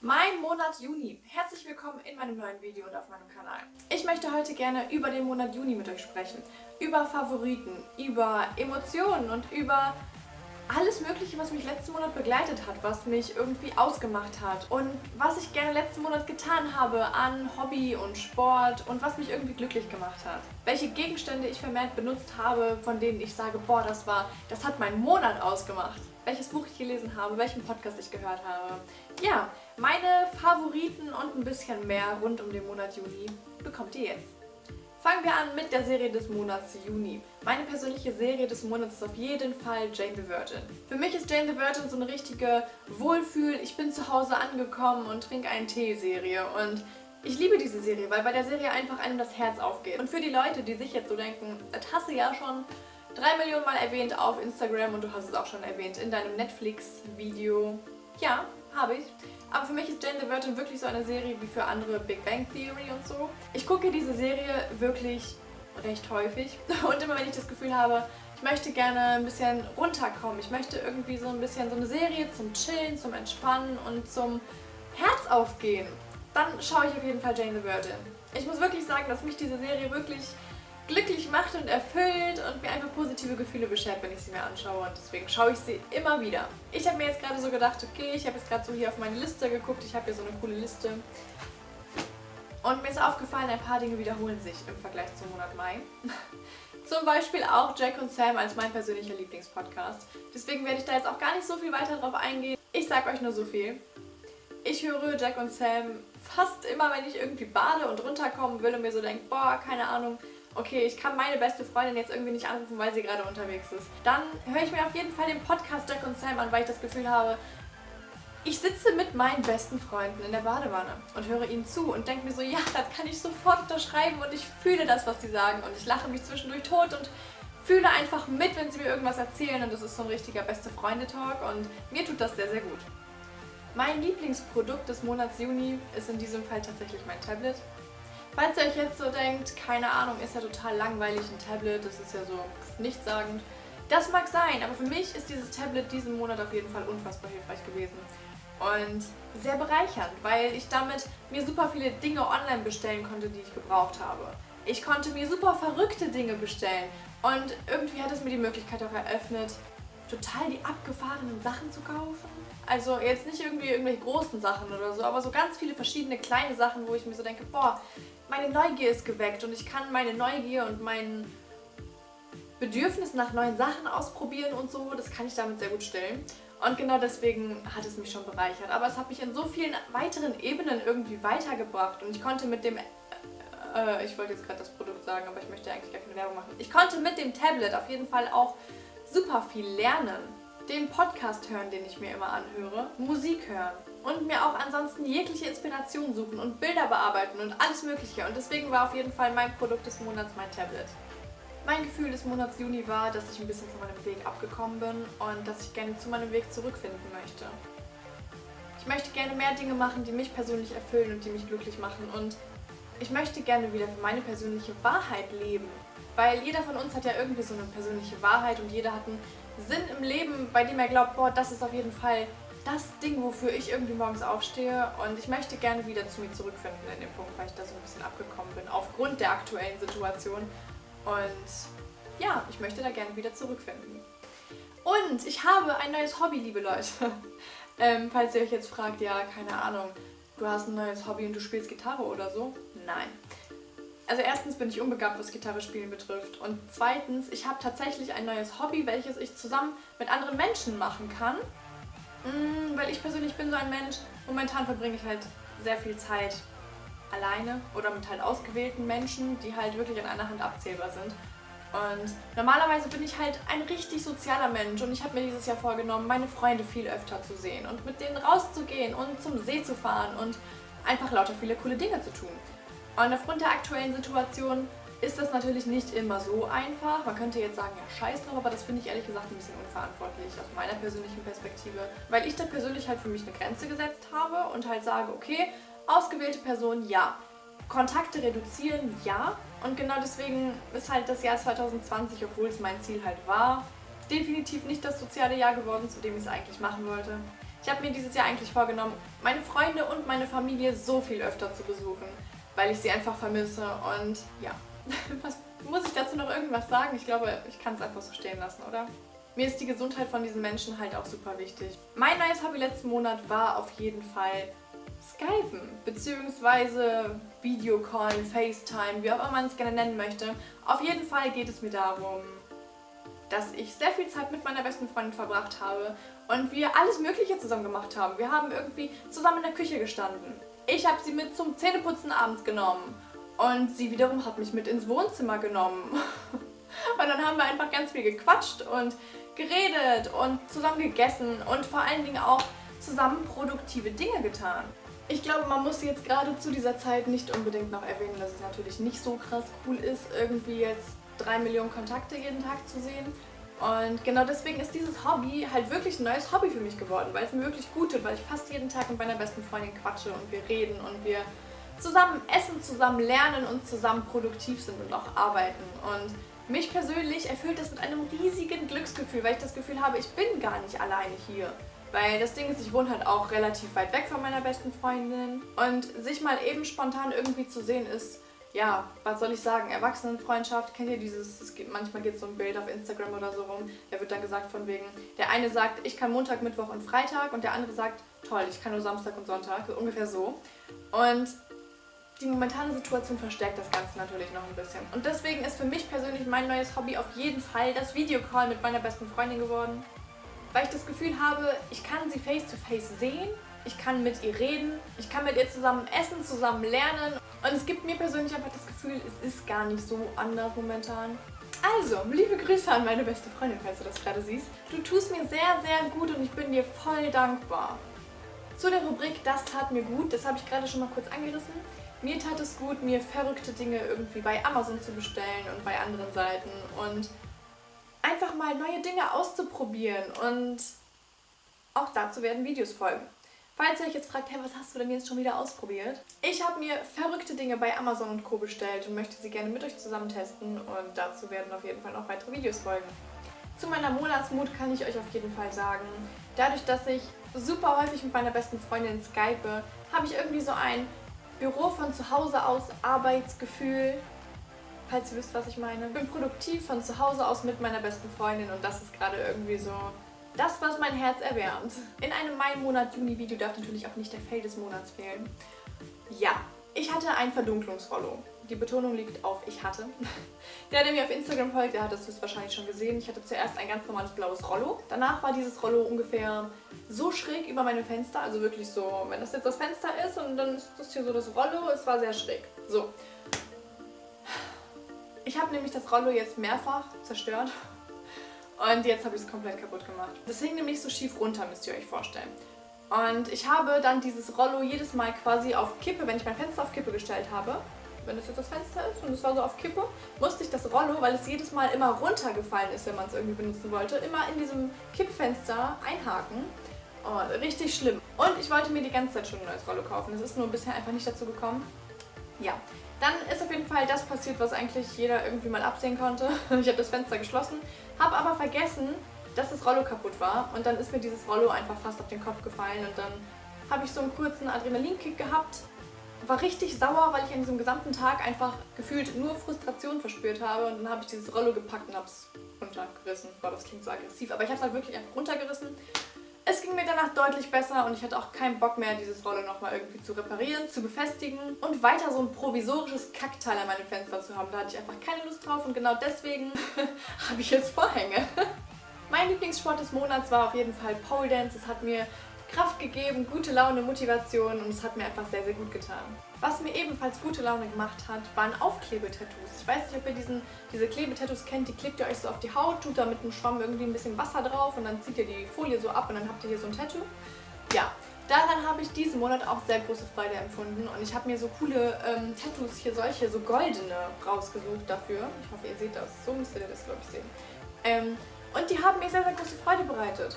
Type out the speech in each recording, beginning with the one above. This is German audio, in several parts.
Mein Monat Juni. Herzlich willkommen in meinem neuen Video und auf meinem Kanal. Ich möchte heute gerne über den Monat Juni mit euch sprechen. Über Favoriten, über Emotionen und über alles mögliche, was mich letzten Monat begleitet hat, was mich irgendwie ausgemacht hat und was ich gerne letzten Monat getan habe an Hobby und Sport und was mich irgendwie glücklich gemacht hat. Welche Gegenstände ich vermehrt benutzt habe, von denen ich sage, boah, das war, das hat meinen Monat ausgemacht. Welches Buch ich gelesen habe, welchen Podcast ich gehört habe. Ja, meine Favoriten und ein bisschen mehr rund um den Monat Juni bekommt ihr jetzt. Fangen wir an mit der Serie des Monats Juni. Meine persönliche Serie des Monats ist auf jeden Fall Jane the Virgin. Für mich ist Jane the Virgin so eine richtige Wohlfühl, ich bin zu Hause angekommen und trinke einen Tee-Serie und ich liebe diese Serie, weil bei der Serie einfach einem das Herz aufgeht. Und für die Leute, die sich jetzt so denken, das hast du ja schon drei Millionen Mal erwähnt auf Instagram und du hast es auch schon erwähnt in deinem Netflix-Video. Ja, habe ich. Aber für mich ist Jane the Virgin wirklich so eine Serie wie für andere Big Bang Theory und so. Ich gucke diese Serie wirklich recht häufig und immer wenn ich das Gefühl habe, ich möchte gerne ein bisschen runterkommen, ich möchte irgendwie so ein bisschen so eine Serie zum Chillen, zum Entspannen und zum Herz aufgehen, dann schaue ich auf jeden Fall Jane the Virgin. Ich muss wirklich sagen, dass mich diese Serie wirklich glücklich macht und erfüllt und mir einfach positive Gefühle beschert, wenn ich sie mir anschaue und deswegen schaue ich sie immer wieder. Ich habe mir jetzt gerade so gedacht, okay, ich habe jetzt gerade so hier auf meine Liste geguckt, ich habe hier so eine coole Liste und mir ist aufgefallen, ein paar Dinge wiederholen sich im Vergleich zum Monat Mai. Zum Beispiel auch Jack und Sam als mein persönlicher Lieblingspodcast. Deswegen werde ich da jetzt auch gar nicht so viel weiter drauf eingehen. Ich sage euch nur so viel. Ich höre Jack und Sam fast immer, wenn ich irgendwie bade und runterkommen will und mir so denke, boah, keine Ahnung, okay, ich kann meine beste Freundin jetzt irgendwie nicht anrufen, weil sie gerade unterwegs ist. Dann höre ich mir auf jeden Fall den Podcast Jack und Sam an, weil ich das Gefühl habe, ich sitze mit meinen besten Freunden in der Badewanne und höre ihnen zu und denke mir so, ja, das kann ich sofort unterschreiben und ich fühle das, was sie sagen und ich lache mich zwischendurch tot und fühle einfach mit, wenn sie mir irgendwas erzählen und das ist so ein richtiger beste Freunde-Talk und mir tut das sehr, sehr gut. Mein Lieblingsprodukt des Monats Juni ist in diesem Fall tatsächlich mein Tablet. Falls ihr euch jetzt so denkt, keine Ahnung, ist ja total langweilig ein Tablet, das ist ja so nichtssagend. Das mag sein, aber für mich ist dieses Tablet diesen Monat auf jeden Fall unfassbar hilfreich gewesen. Und sehr bereichernd, weil ich damit mir super viele Dinge online bestellen konnte, die ich gebraucht habe. Ich konnte mir super verrückte Dinge bestellen und irgendwie hat es mir die Möglichkeit auch eröffnet, total die abgefahrenen Sachen zu kaufen. Also jetzt nicht irgendwie irgendwelche großen Sachen oder so, aber so ganz viele verschiedene kleine Sachen, wo ich mir so denke, boah, meine Neugier ist geweckt und ich kann meine Neugier und mein Bedürfnis nach neuen Sachen ausprobieren und so, das kann ich damit sehr gut stillen. Und genau deswegen hat es mich schon bereichert. Aber es hat mich in so vielen weiteren Ebenen irgendwie weitergebracht und ich konnte mit dem... Äh, ich wollte jetzt gerade das Produkt sagen, aber ich möchte eigentlich gar keine Werbung machen. Ich konnte mit dem Tablet auf jeden Fall auch super viel lernen. Den Podcast hören, den ich mir immer anhöre, Musik hören und mir auch ansonsten jegliche Inspiration suchen und Bilder bearbeiten und alles mögliche. Und deswegen war auf jeden Fall mein Produkt des Monats mein Tablet. Mein Gefühl des Monats Juni war, dass ich ein bisschen von meinem Weg abgekommen bin und dass ich gerne zu meinem Weg zurückfinden möchte. Ich möchte gerne mehr Dinge machen, die mich persönlich erfüllen und die mich glücklich machen und ich möchte gerne wieder für meine persönliche Wahrheit leben. Weil jeder von uns hat ja irgendwie so eine persönliche Wahrheit und jeder hat einen Sinn im Leben, bei dem er glaubt, boah, das ist auf jeden Fall das Ding, wofür ich irgendwie morgens aufstehe und ich möchte gerne wieder zu mir zurückfinden in dem Punkt, weil ich da so ein bisschen abgekommen bin, aufgrund der aktuellen Situation und ja, ich möchte da gerne wieder zurückfinden. Und ich habe ein neues Hobby, liebe Leute. ähm, falls ihr euch jetzt fragt, ja, keine Ahnung, du hast ein neues Hobby und du spielst Gitarre oder so? Nein. Also erstens bin ich unbegabt, was Gitarre spielen betrifft. Und zweitens, ich habe tatsächlich ein neues Hobby, welches ich zusammen mit anderen Menschen machen kann. Mm, weil ich persönlich bin so ein Mensch, momentan verbringe ich halt sehr viel Zeit alleine oder mit halt ausgewählten Menschen, die halt wirklich an einer Hand abzählbar sind. Und normalerweise bin ich halt ein richtig sozialer Mensch und ich habe mir dieses Jahr vorgenommen, meine Freunde viel öfter zu sehen und mit denen rauszugehen und zum See zu fahren und einfach lauter viele coole Dinge zu tun. Und aufgrund der aktuellen Situation ist das natürlich nicht immer so einfach. Man könnte jetzt sagen, ja scheiß drauf, aber das finde ich ehrlich gesagt ein bisschen unverantwortlich aus meiner persönlichen Perspektive, weil ich da persönlich halt für mich eine Grenze gesetzt habe und halt sage, okay, ausgewählte Personen, ja. Kontakte reduzieren, ja. Und genau deswegen ist halt das Jahr 2020, obwohl es mein Ziel halt war, definitiv nicht das soziale Jahr geworden, zu dem ich es eigentlich machen wollte. Ich Ich habe mir dieses Jahr eigentlich vorgenommen, meine Freunde und meine Familie so viel öfter zu besuchen, weil ich sie einfach vermisse und ja, was muss ich dazu noch irgendwas sagen? Ich glaube, ich kann es einfach so stehen lassen, oder? Mir ist die Gesundheit von diesen Menschen halt auch super wichtig. Mein neues Hobby letzten Monat war auf jeden Fall Skypen, beziehungsweise Videocallen, FaceTime, wie auch immer man es gerne nennen möchte. Auf jeden Fall geht es mir darum, dass ich sehr viel Zeit mit meiner besten Freundin verbracht habe und wir alles Mögliche zusammen gemacht haben. Wir haben irgendwie zusammen in der Küche gestanden. Ich habe sie mit zum Zähneputzen abends genommen und sie wiederum hat mich mit ins Wohnzimmer genommen. und dann haben wir einfach ganz viel gequatscht und geredet und zusammen gegessen und vor allen Dingen auch zusammen produktive Dinge getan. Ich glaube, man muss jetzt gerade zu dieser Zeit nicht unbedingt noch erwähnen, dass es natürlich nicht so krass cool ist, irgendwie jetzt drei Millionen Kontakte jeden Tag zu sehen. Und genau deswegen ist dieses Hobby halt wirklich ein neues Hobby für mich geworden, weil es mir wirklich gut tut, weil ich fast jeden Tag mit meiner besten Freundin quatsche und wir reden und wir zusammen essen, zusammen lernen und zusammen produktiv sind und auch arbeiten. Und mich persönlich erfüllt das mit einem riesigen Glücksgefühl, weil ich das Gefühl habe, ich bin gar nicht alleine hier. Weil das Ding ist, ich wohne halt auch relativ weit weg von meiner besten Freundin. Und sich mal eben spontan irgendwie zu sehen ist, ja, was soll ich sagen, Erwachsenenfreundschaft, kennt ihr dieses, es gibt, manchmal geht so ein Bild auf Instagram oder so rum, da wird dann gesagt von wegen, der eine sagt, ich kann Montag, Mittwoch und Freitag und der andere sagt, toll, ich kann nur Samstag und Sonntag, ungefähr so. Und die momentane Situation verstärkt das Ganze natürlich noch ein bisschen. Und deswegen ist für mich persönlich mein neues Hobby auf jeden Fall das Videocall mit meiner besten Freundin geworden weil ich das Gefühl habe, ich kann sie face to face sehen, ich kann mit ihr reden, ich kann mit ihr zusammen essen, zusammen lernen und es gibt mir persönlich einfach das Gefühl, es ist gar nicht so anders momentan. Also, liebe Grüße an meine beste Freundin, falls du das gerade siehst. Du tust mir sehr, sehr gut und ich bin dir voll dankbar. Zu der Rubrik Das tat mir gut, das habe ich gerade schon mal kurz angerissen. Mir tat es gut, mir verrückte Dinge irgendwie bei Amazon zu bestellen und bei anderen Seiten und einfach mal neue Dinge auszuprobieren und auch dazu werden Videos folgen. Falls ihr euch jetzt fragt, hey, was hast du denn jetzt schon wieder ausprobiert? Ich habe mir verrückte Dinge bei Amazon und Co. bestellt und möchte sie gerne mit euch zusammen testen und dazu werden auf jeden Fall noch weitere Videos folgen. Zu meiner Monatsmut kann ich euch auf jeden Fall sagen, dadurch, dass ich super häufig mit meiner besten Freundin skype, habe ich irgendwie so ein Büro von zu Hause aus Arbeitsgefühl falls ihr wisst, was ich meine. Ich bin produktiv von zu Hause aus mit meiner besten Freundin und das ist gerade irgendwie so das, was mein Herz erwärmt. In einem Mai-Monat-Juni-Video darf natürlich auch nicht der Fail des Monats fehlen. Ja, ich hatte ein Verdunklungsrollo. Die Betonung liegt auf ich hatte. Der, der mir auf Instagram folgt, der hat das wahrscheinlich schon gesehen. Ich hatte zuerst ein ganz normales blaues Rollo. Danach war dieses Rollo ungefähr so schräg über meinem Fenster. Also wirklich so, wenn das jetzt das Fenster ist und dann ist das hier so das Rollo. Es war sehr schräg. So, ich habe nämlich das Rollo jetzt mehrfach zerstört und jetzt habe ich es komplett kaputt gemacht. Das hing nämlich so schief runter, müsst ihr euch vorstellen. Und ich habe dann dieses Rollo jedes Mal quasi auf Kippe, wenn ich mein Fenster auf Kippe gestellt habe, wenn das jetzt das Fenster ist und es war so auf Kippe, musste ich das Rollo, weil es jedes Mal immer runtergefallen ist, wenn man es irgendwie benutzen wollte, immer in diesem Kippfenster einhaken. Oh, richtig schlimm. Und ich wollte mir die ganze Zeit schon ein neues Rollo kaufen. Es ist nur bisher einfach nicht dazu gekommen. Ja, dann ist auf jeden Fall das passiert, was eigentlich jeder irgendwie mal absehen konnte. Ich habe das Fenster geschlossen, habe aber vergessen, dass das Rollo kaputt war. Und dann ist mir dieses Rollo einfach fast auf den Kopf gefallen und dann habe ich so einen kurzen Adrenalinkick gehabt. War richtig sauer, weil ich an diesem gesamten Tag einfach gefühlt nur Frustration verspürt habe. Und dann habe ich dieses Rollo gepackt und habe es runtergerissen. Boah, das klingt so aggressiv, aber ich habe es halt wirklich einfach runtergerissen es ging mir danach deutlich besser und ich hatte auch keinen Bock mehr, dieses Rolle nochmal irgendwie zu reparieren, zu befestigen und weiter so ein provisorisches Kackteil an meinem Fenster zu haben. Da hatte ich einfach keine Lust drauf und genau deswegen habe ich jetzt Vorhänge. mein Lieblingssport des Monats war auf jeden Fall Pole Dance. Es hat mir Kraft gegeben, gute Laune, Motivation und es hat mir einfach sehr, sehr gut getan. Was mir ebenfalls gute Laune gemacht hat, waren Aufklebetattoos. Ich weiß nicht, ob ihr diesen, diese Klebetattoos kennt, die klebt ihr euch so auf die Haut, tut da mit einem Schwamm irgendwie ein bisschen Wasser drauf und dann zieht ihr die Folie so ab und dann habt ihr hier so ein Tattoo. Ja, daran habe ich diesen Monat auch sehr große Freude empfunden und ich habe mir so coole ähm, Tattoos, hier solche, so goldene rausgesucht dafür. Ich hoffe, ihr seht das. So müsst ihr das, glaube ich, sehen. Ähm, und die haben mir sehr, sehr große Freude bereitet.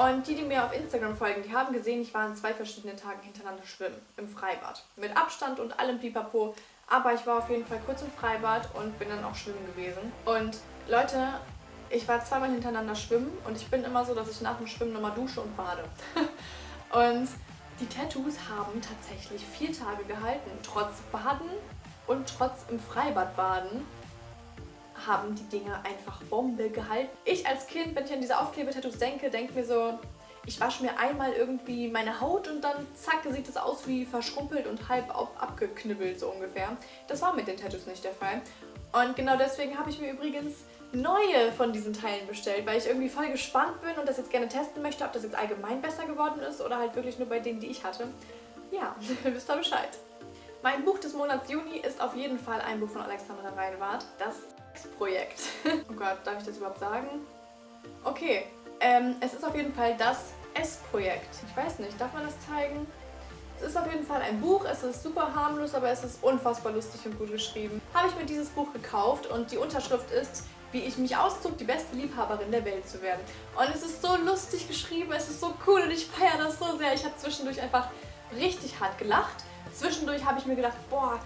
Und die, die mir auf Instagram folgen, die haben gesehen, ich war an zwei verschiedenen Tagen hintereinander schwimmen im Freibad. Mit Abstand und allem Pipapo. Aber ich war auf jeden Fall kurz im Freibad und bin dann auch schwimmen gewesen. Und Leute, ich war zweimal hintereinander schwimmen und ich bin immer so, dass ich nach dem Schwimmen nochmal dusche und bade. Und die Tattoos haben tatsächlich vier Tage gehalten. Trotz Baden und trotz im Freibad baden haben die Dinger einfach Bombe gehalten. Ich als Kind, wenn ich an diese Aufklebetattoos denke, denke mir so, ich wasche mir einmal irgendwie meine Haut und dann zack, sieht es aus wie verschrumpelt und halb abgeknibbelt so ungefähr. Das war mit den Tattoos nicht der Fall. Und genau deswegen habe ich mir übrigens neue von diesen Teilen bestellt, weil ich irgendwie voll gespannt bin und das jetzt gerne testen möchte, ob das jetzt allgemein besser geworden ist oder halt wirklich nur bei denen, die ich hatte. Ja, wisst ihr Bescheid. Mein Buch des Monats Juni ist auf jeden Fall ein Buch von Alexandra Reinwart, das Projekt. oh Gott, darf ich das überhaupt sagen? Okay, ähm, es ist auf jeden Fall das S-Projekt. Ich weiß nicht, darf man das zeigen? Es ist auf jeden Fall ein Buch, es ist super harmlos, aber es ist unfassbar lustig und gut geschrieben. Habe ich mir dieses Buch gekauft und die Unterschrift ist wie ich mich auszog, die beste Liebhaberin der Welt zu werden. Und es ist so lustig geschrieben, es ist so cool und ich feiere das so sehr. Ich habe zwischendurch einfach richtig hart gelacht. Zwischendurch habe ich mir gedacht, boah,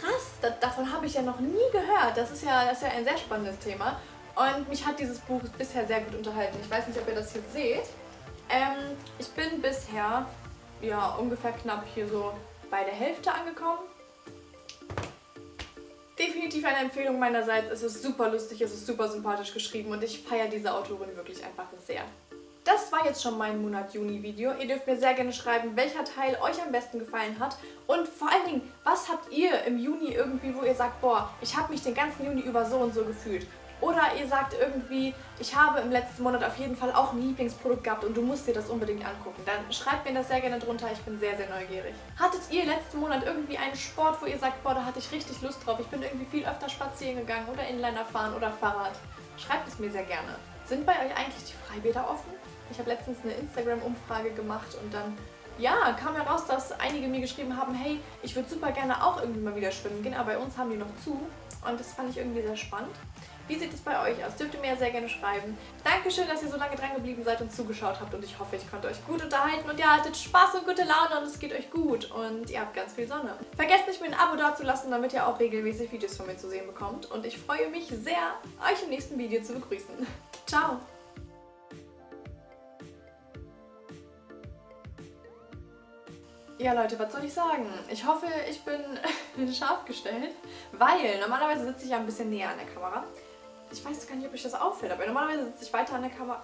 krass, da, davon habe ich ja noch nie gehört. Das ist, ja, das ist ja ein sehr spannendes Thema. Und mich hat dieses Buch bisher sehr gut unterhalten. Ich weiß nicht, ob ihr das hier seht. Ähm, ich bin bisher ja ungefähr knapp hier so bei der Hälfte angekommen. Definitiv eine Empfehlung meinerseits. Es ist super lustig, es ist super sympathisch geschrieben und ich feiere diese Autorin wirklich einfach sehr. Das war jetzt schon mein Monat Juni-Video. Ihr dürft mir sehr gerne schreiben, welcher Teil euch am besten gefallen hat. Und vor allen Dingen, was habt ihr im Juni irgendwie, wo ihr sagt, boah, ich habe mich den ganzen Juni über so und so gefühlt. Oder ihr sagt irgendwie, ich habe im letzten Monat auf jeden Fall auch ein Lieblingsprodukt gehabt und du musst dir das unbedingt angucken. Dann schreibt mir das sehr gerne drunter, ich bin sehr, sehr neugierig. Hattet ihr letzten Monat irgendwie einen Sport, wo ihr sagt, boah, da hatte ich richtig Lust drauf, ich bin irgendwie viel öfter spazieren gegangen oder Inliner fahren oder Fahrrad? Schreibt es mir sehr gerne. Sind bei euch eigentlich die Freibäder offen? Ich habe letztens eine Instagram-Umfrage gemacht und dann ja, kam heraus, dass einige mir geschrieben haben, hey, ich würde super gerne auch irgendwie mal wieder schwimmen gehen, aber bei uns haben die noch zu und das fand ich irgendwie sehr spannend. Wie sieht es bei euch aus? Dürft ihr mir sehr gerne schreiben. Dankeschön, dass ihr so lange dran geblieben seid und zugeschaut habt und ich hoffe, ich konnte euch gut unterhalten und ihr hattet Spaß und gute Laune und es geht euch gut und ihr habt ganz viel Sonne. Vergesst nicht, mir ein Abo dazulassen, damit ihr auch regelmäßig Videos von mir zu sehen bekommt und ich freue mich sehr, euch im nächsten Video zu begrüßen. Ciao! Ja Leute, was soll ich sagen? Ich hoffe, ich bin scharf gestellt, weil normalerweise sitze ich ja ein bisschen näher an der Kamera. Ich weiß gar nicht, ob euch das auffällt, aber normalerweise sitze ich weiter an der Kamera.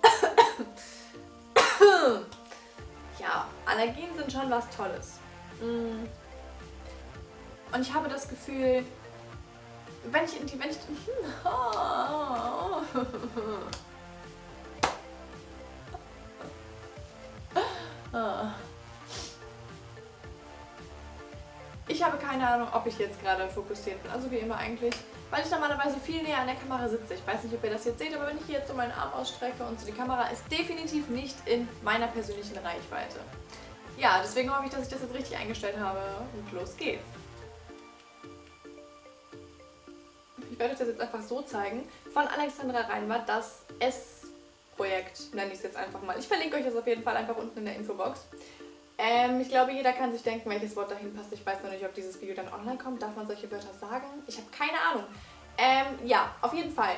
ja, Allergien sind schon was Tolles. Mm. Und ich habe das Gefühl, wenn ich in die... Wenn ich, Ich habe keine Ahnung, ob ich jetzt gerade fokussiert bin. Also wie immer eigentlich. Weil ich normalerweise viel näher an der Kamera sitze. Ich weiß nicht, ob ihr das jetzt seht, aber wenn ich hier jetzt so meinen Arm ausstrecke und so die Kamera ist definitiv nicht in meiner persönlichen Reichweite. Ja, deswegen hoffe ich, dass ich das jetzt richtig eingestellt habe. Und los geht's. Ich werde euch das jetzt einfach so zeigen. Von Alexandra Reinwart, das S-Projekt nenne ich es jetzt einfach mal. Ich verlinke euch das auf jeden Fall einfach unten in der Infobox. Ähm, ich glaube, jeder kann sich denken, welches Wort dahin passt. Ich weiß noch nicht, ob dieses Video dann online kommt. Darf man solche Wörter sagen? Ich habe keine Ahnung. Ähm, ja, auf jeden Fall.